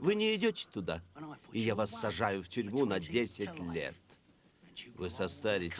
Вы не идете туда, и я вас сажаю в тюрьму на 10 лет. Вы состаритесь